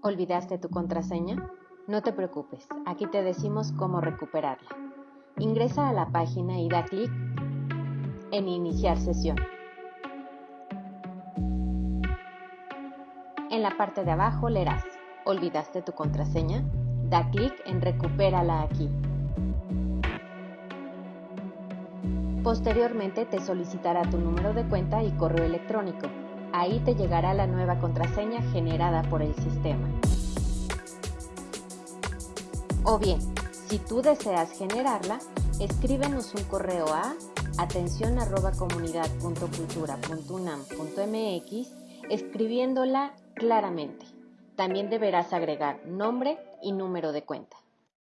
¿Olvidaste tu contraseña? No te preocupes, aquí te decimos cómo recuperarla. Ingresa a la página y da clic en Iniciar sesión. En la parte de abajo leerás ¿Olvidaste tu contraseña? Da clic en Recupérala aquí. Posteriormente te solicitará tu número de cuenta y correo electrónico. Ahí te llegará la nueva contraseña generada por el sistema. O bien, si tú deseas generarla, escríbenos un correo a atención@comunidad.cultura.unam.mx escribiéndola claramente. También deberás agregar nombre y número de cuenta.